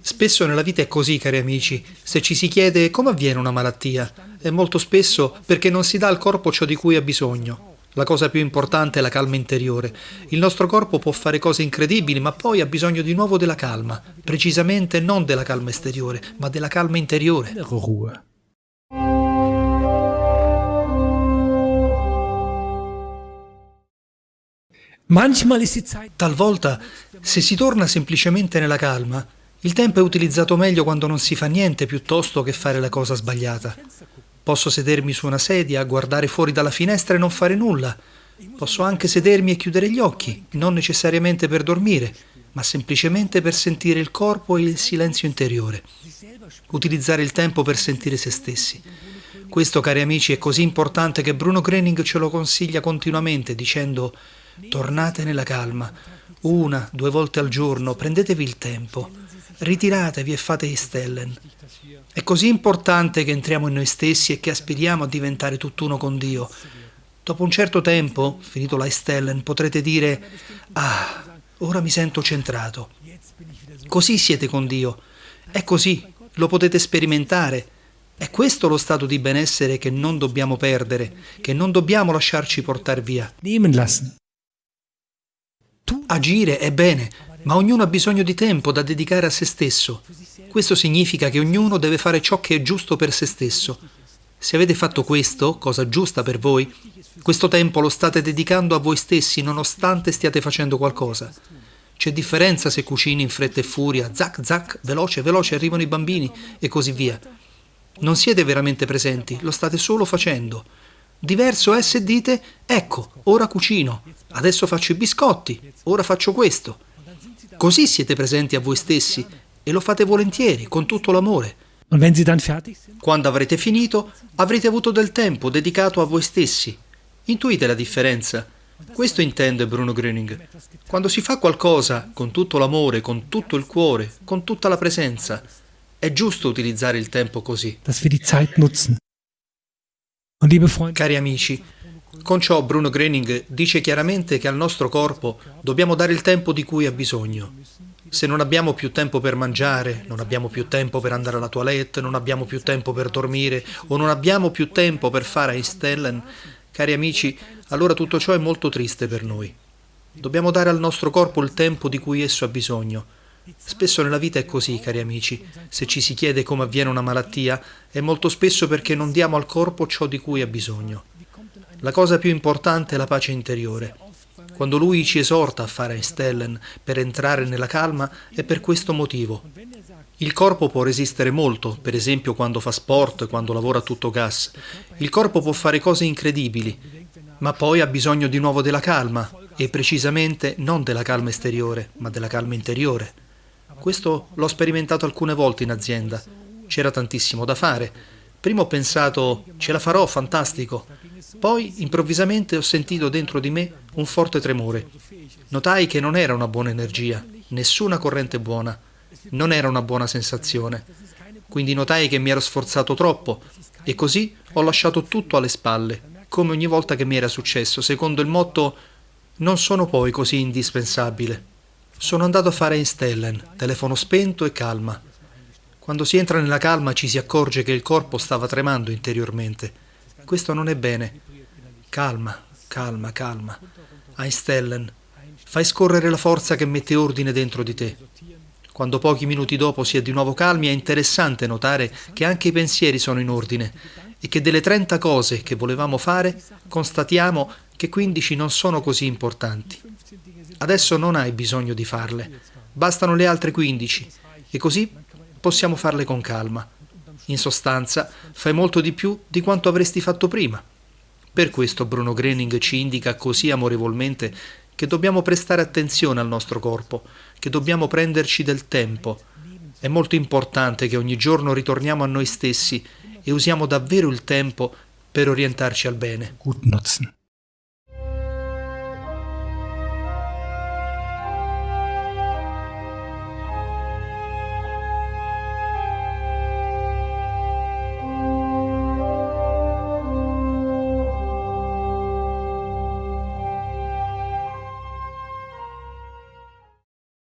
Spesso nella vita è così, cari amici. Se ci si chiede come avviene una malattia, è molto spesso perché non si dà al corpo ciò di cui ha bisogno. La cosa più importante è la calma interiore. Il nostro corpo può fare cose incredibili, ma poi ha bisogno di nuovo della calma. Precisamente non della calma esteriore, ma della calma interiore. Talvolta, se si torna semplicemente nella calma, il tempo è utilizzato meglio quando non si fa niente piuttosto che fare la cosa sbagliata. Posso sedermi su una sedia, guardare fuori dalla finestra e non fare nulla. Posso anche sedermi e chiudere gli occhi, non necessariamente per dormire, ma semplicemente per sentire il corpo e il silenzio interiore. Utilizzare il tempo per sentire se stessi. Questo, cari amici, è così importante che Bruno Grening ce lo consiglia continuamente dicendo Tornate nella calma, una, due volte al giorno, prendetevi il tempo, ritiratevi e fate Istellen. È così importante che entriamo in noi stessi e che aspiriamo a diventare tutt'uno con Dio. Dopo un certo tempo, finito la Istellen, potrete dire Ah, ora mi sento centrato. Così siete con Dio. È così, lo potete sperimentare. È questo lo stato di benessere che non dobbiamo perdere, che non dobbiamo lasciarci portare via. Nehmen. Agire è bene, ma ognuno ha bisogno di tempo da dedicare a se stesso. Questo significa che ognuno deve fare ciò che è giusto per se stesso. Se avete fatto questo, cosa giusta per voi, questo tempo lo state dedicando a voi stessi nonostante stiate facendo qualcosa. C'è differenza se cucini in fretta e furia, zac zac, veloce veloce arrivano i bambini e così via. Non siete veramente presenti, lo state solo facendo. Diverso è se dite, ecco, ora cucino, adesso faccio i biscotti, ora faccio questo. Così siete presenti a voi stessi e lo fate volentieri, con tutto l'amore. Quando avrete finito, avrete avuto del tempo dedicato a voi stessi. Intuite la differenza? Questo intende Bruno Gröning. Quando si fa qualcosa con tutto l'amore, con tutto il cuore, con tutta la presenza, è giusto utilizzare il tempo così. Cari amici, con ciò Bruno Gröning dice chiaramente che al nostro corpo dobbiamo dare il tempo di cui ha bisogno. Se non abbiamo più tempo per mangiare, non abbiamo più tempo per andare alla toilette, non abbiamo più tempo per dormire o non abbiamo più tempo per fare Einstellen, cari amici, allora tutto ciò è molto triste per noi. Dobbiamo dare al nostro corpo il tempo di cui esso ha bisogno Spesso nella vita è così, cari amici. Se ci si chiede come avviene una malattia, è molto spesso perché non diamo al corpo ciò di cui ha bisogno. La cosa più importante è la pace interiore. Quando lui ci esorta a fare Stellen per entrare nella calma è per questo motivo. Il corpo può resistere molto, per esempio quando fa sport, quando lavora a tutto gas. Il corpo può fare cose incredibili, ma poi ha bisogno di nuovo della calma, e precisamente non della calma esteriore, ma della calma interiore. Questo l'ho sperimentato alcune volte in azienda. C'era tantissimo da fare. Prima ho pensato, ce la farò, fantastico. Poi, improvvisamente, ho sentito dentro di me un forte tremore. Notai che non era una buona energia, nessuna corrente buona. Non era una buona sensazione. Quindi notai che mi ero sforzato troppo e così ho lasciato tutto alle spalle, come ogni volta che mi era successo, secondo il motto non sono poi così indispensabile. Sono andato a fare in telefono spento e calma. Quando si entra nella calma ci si accorge che il corpo stava tremando interiormente. Questo non è bene. Calma, calma, calma. Einstellen, fai scorrere la forza che mette ordine dentro di te. Quando pochi minuti dopo si è di nuovo calmi è interessante notare che anche i pensieri sono in ordine e che delle 30 cose che volevamo fare constatiamo che 15 non sono così importanti. Adesso non hai bisogno di farle, bastano le altre 15 e così possiamo farle con calma. In sostanza, fai molto di più di quanto avresti fatto prima. Per questo Bruno Grening ci indica così amorevolmente che dobbiamo prestare attenzione al nostro corpo, che dobbiamo prenderci del tempo. È molto importante che ogni giorno ritorniamo a noi stessi e usiamo davvero il tempo per orientarci al bene. Gut nutzen.